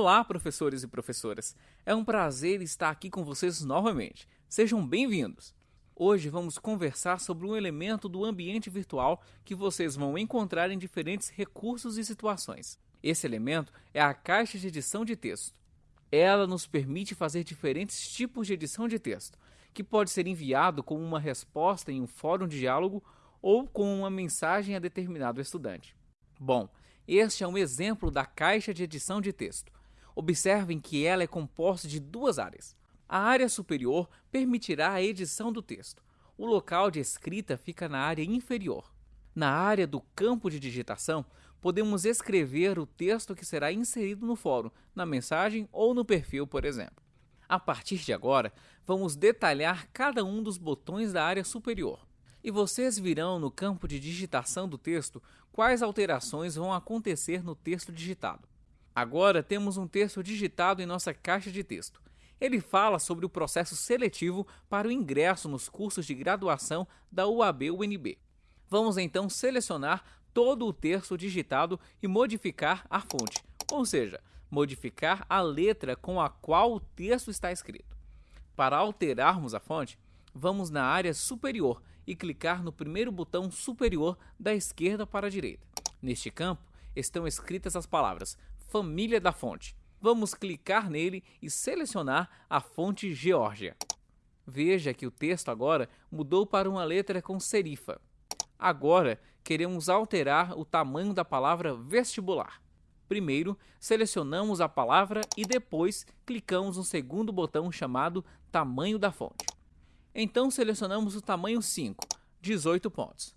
Olá, professores e professoras! É um prazer estar aqui com vocês novamente. Sejam bem-vindos! Hoje vamos conversar sobre um elemento do ambiente virtual que vocês vão encontrar em diferentes recursos e situações. Esse elemento é a caixa de edição de texto. Ela nos permite fazer diferentes tipos de edição de texto, que pode ser enviado como uma resposta em um fórum de diálogo ou com uma mensagem a determinado estudante. Bom, este é um exemplo da caixa de edição de texto. Observem que ela é composta de duas áreas. A área superior permitirá a edição do texto. O local de escrita fica na área inferior. Na área do campo de digitação, podemos escrever o texto que será inserido no fórum, na mensagem ou no perfil, por exemplo. A partir de agora, vamos detalhar cada um dos botões da área superior e vocês virão no campo de digitação do texto quais alterações vão acontecer no texto digitado. Agora temos um texto digitado em nossa caixa de texto. Ele fala sobre o processo seletivo para o ingresso nos cursos de graduação da UAB-UNB. Vamos então selecionar todo o texto digitado e modificar a fonte, ou seja, modificar a letra com a qual o texto está escrito. Para alterarmos a fonte, vamos na área superior e clicar no primeiro botão superior da esquerda para a direita. Neste campo estão escritas as palavras Família da fonte. Vamos clicar nele e selecionar a fonte Geórgia. Veja que o texto agora mudou para uma letra com serifa. Agora queremos alterar o tamanho da palavra vestibular. Primeiro, selecionamos a palavra e depois clicamos no segundo botão chamado Tamanho da fonte. Então selecionamos o tamanho 5, 18 pontos.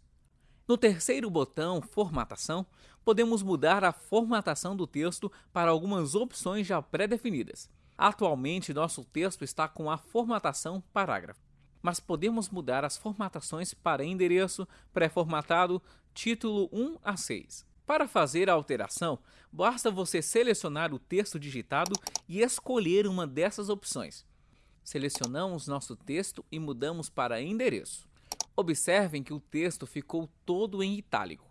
No terceiro botão Formatação, podemos mudar a formatação do texto para algumas opções já pré-definidas. Atualmente, nosso texto está com a formatação parágrafo, mas podemos mudar as formatações para endereço, pré-formatado, título 1 a 6. Para fazer a alteração, basta você selecionar o texto digitado e escolher uma dessas opções. Selecionamos nosso texto e mudamos para endereço. Observem que o texto ficou todo em itálico.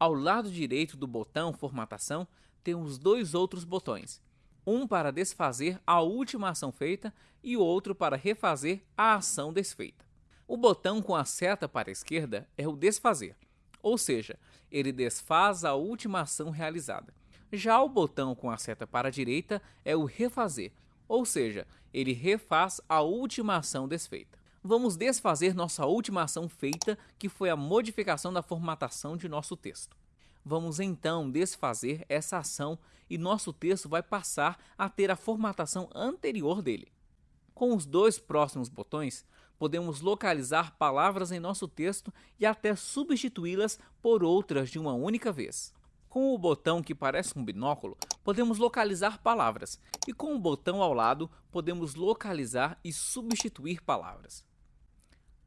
Ao lado direito do botão Formatação, temos dois outros botões. Um para desfazer a última ação feita e o outro para refazer a ação desfeita. O botão com a seta para a esquerda é o Desfazer, ou seja, ele desfaz a última ação realizada. Já o botão com a seta para a direita é o Refazer, ou seja, ele refaz a última ação desfeita. Vamos desfazer nossa última ação feita, que foi a modificação da formatação de nosso texto. Vamos então desfazer essa ação e nosso texto vai passar a ter a formatação anterior dele. Com os dois próximos botões, podemos localizar palavras em nosso texto e até substituí-las por outras de uma única vez. Com o botão que parece um binóculo, podemos localizar palavras, e com o botão ao lado, podemos localizar e substituir palavras.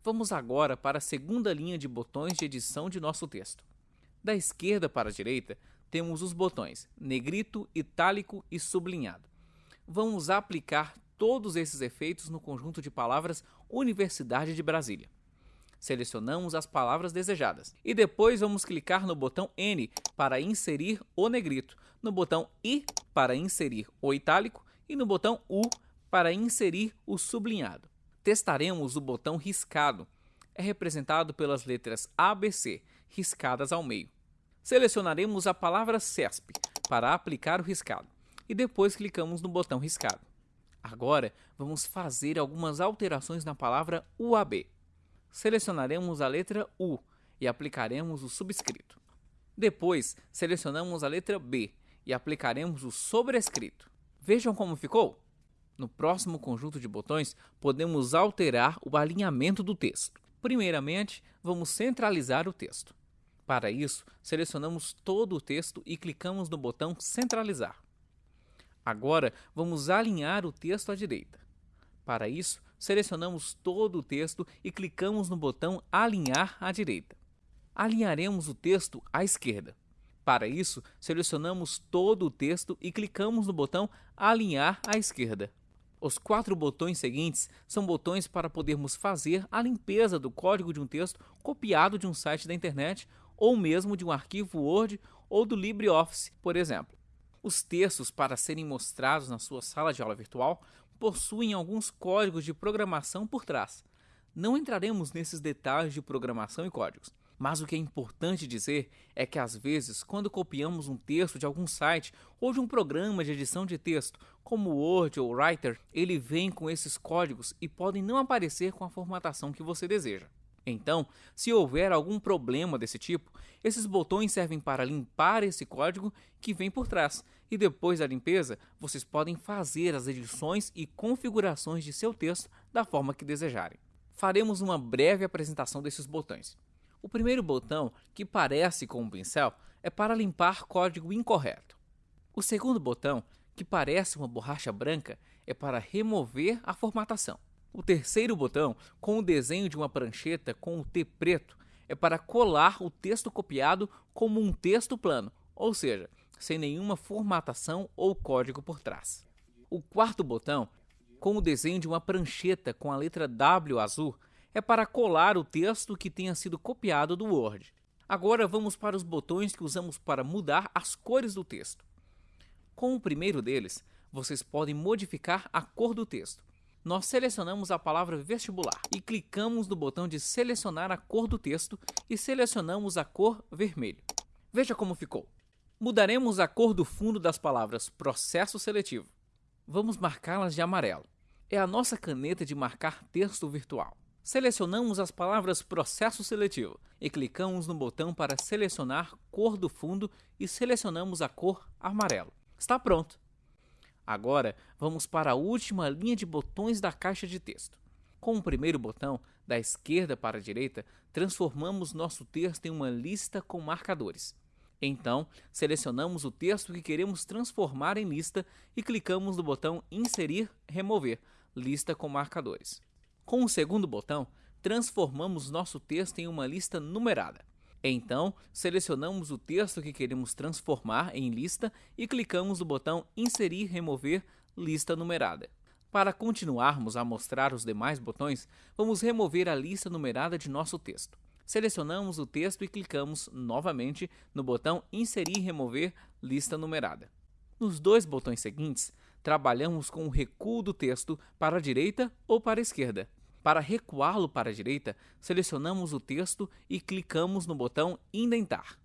Vamos agora para a segunda linha de botões de edição de nosso texto. Da esquerda para a direita, temos os botões negrito, itálico e sublinhado. Vamos aplicar todos esses efeitos no conjunto de palavras Universidade de Brasília selecionamos as palavras desejadas e depois vamos clicar no botão N para inserir o negrito, no botão I para inserir o itálico e no botão U para inserir o sublinhado. Testaremos o botão riscado. É representado pelas letras ABC riscadas ao meio. Selecionaremos a palavra CESP para aplicar o riscado e depois clicamos no botão riscado. Agora vamos fazer algumas alterações na palavra UAB selecionaremos a letra U e aplicaremos o subscrito. Depois, selecionamos a letra B e aplicaremos o sobrescrito. Vejam como ficou? No próximo conjunto de botões, podemos alterar o alinhamento do texto. Primeiramente, vamos centralizar o texto. Para isso, selecionamos todo o texto e clicamos no botão Centralizar. Agora, vamos alinhar o texto à direita. Para isso, selecionamos todo o texto e clicamos no botão Alinhar à direita. Alinharemos o texto à esquerda. Para isso, selecionamos todo o texto e clicamos no botão Alinhar à esquerda. Os quatro botões seguintes são botões para podermos fazer a limpeza do código de um texto copiado de um site da internet ou mesmo de um arquivo Word ou do LibreOffice, por exemplo. Os textos para serem mostrados na sua sala de aula virtual possuem alguns códigos de programação por trás. Não entraremos nesses detalhes de programação e códigos, mas o que é importante dizer é que às vezes, quando copiamos um texto de algum site ou de um programa de edição de texto, como Word ou Writer, ele vem com esses códigos e podem não aparecer com a formatação que você deseja. Então, se houver algum problema desse tipo, esses botões servem para limpar esse código que vem por trás, e depois da limpeza, vocês podem fazer as edições e configurações de seu texto da forma que desejarem. Faremos uma breve apresentação desses botões. O primeiro botão, que parece com um pincel, é para limpar código incorreto. O segundo botão, que parece uma borracha branca, é para remover a formatação. O terceiro botão, com o desenho de uma prancheta com o T preto, é para colar o texto copiado como um texto plano, ou seja, sem nenhuma formatação ou código por trás. O quarto botão, com o desenho de uma prancheta com a letra W azul, é para colar o texto que tenha sido copiado do Word. Agora vamos para os botões que usamos para mudar as cores do texto. Com o primeiro deles, vocês podem modificar a cor do texto nós selecionamos a palavra vestibular e clicamos no botão de selecionar a cor do texto e selecionamos a cor vermelho. Veja como ficou. Mudaremos a cor do fundo das palavras processo seletivo. Vamos marcá-las de amarelo. É a nossa caneta de marcar texto virtual. Selecionamos as palavras processo seletivo e clicamos no botão para selecionar cor do fundo e selecionamos a cor amarelo. Está pronto! Agora, vamos para a última linha de botões da caixa de texto. Com o primeiro botão, da esquerda para a direita, transformamos nosso texto em uma lista com marcadores. Então, selecionamos o texto que queremos transformar em lista e clicamos no botão Inserir, Remover, lista com marcadores. Com o segundo botão, transformamos nosso texto em uma lista numerada. Então, selecionamos o texto que queremos transformar em lista e clicamos no botão Inserir remover lista numerada. Para continuarmos a mostrar os demais botões, vamos remover a lista numerada de nosso texto. Selecionamos o texto e clicamos novamente no botão Inserir remover lista numerada. Nos dois botões seguintes, trabalhamos com o recuo do texto para a direita ou para a esquerda. Para recuá-lo para a direita, selecionamos o texto e clicamos no botão Indentar.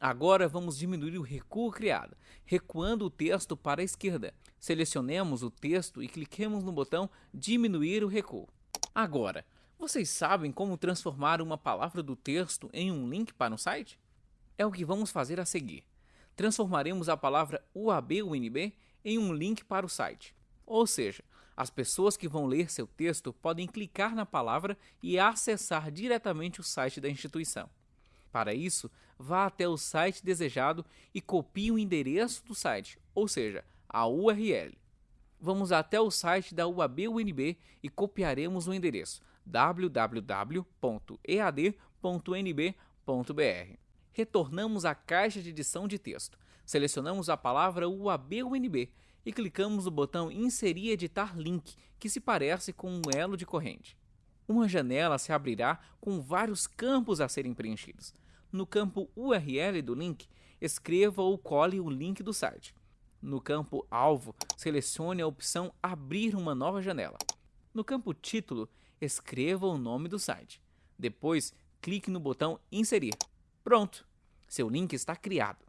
Agora vamos diminuir o recuo criado, recuando o texto para a esquerda. Selecionemos o texto e cliquemos no botão Diminuir o recuo. Agora, vocês sabem como transformar uma palavra do texto em um link para um site? É o que vamos fazer a seguir. Transformaremos a palavra UAB-UNB em um link para o site. Ou seja, as pessoas que vão ler seu texto podem clicar na palavra e acessar diretamente o site da instituição. Para isso, vá até o site desejado e copie o endereço do site, ou seja, a URL. Vamos até o site da UAB-UNB e copiaremos o endereço www.ead.nb.br. Retornamos à caixa de edição de texto. Selecionamos a palavra UAB-UNB e clicamos no botão Inserir editar link, que se parece com um elo de corrente. Uma janela se abrirá com vários campos a serem preenchidos. No campo URL do link, escreva ou cole o link do site. No campo Alvo, selecione a opção Abrir uma nova janela. No campo Título, escreva o nome do site. Depois, clique no botão Inserir. Pronto! Seu link está criado.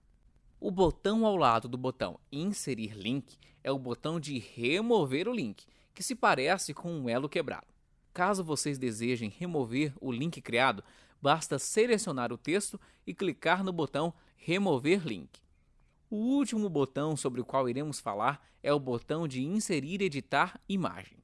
O botão ao lado do botão Inserir link é o botão de remover o link, que se parece com um elo quebrado. Caso vocês desejem remover o link criado, basta selecionar o texto e clicar no botão Remover link. O último botão sobre o qual iremos falar é o botão de Inserir editar imagem.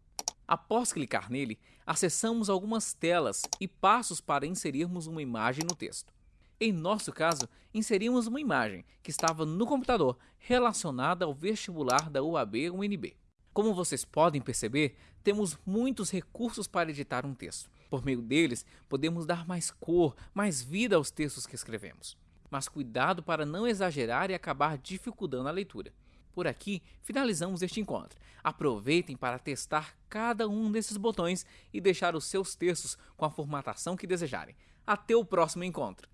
Após clicar nele, acessamos algumas telas e passos para inserirmos uma imagem no texto. Em nosso caso, inserimos uma imagem que estava no computador relacionada ao vestibular da UAB-UNB. Como vocês podem perceber, temos muitos recursos para editar um texto. Por meio deles, podemos dar mais cor, mais vida aos textos que escrevemos. Mas cuidado para não exagerar e acabar dificultando a leitura. Por aqui, finalizamos este encontro. Aproveitem para testar cada um desses botões e deixar os seus textos com a formatação que desejarem. Até o próximo encontro!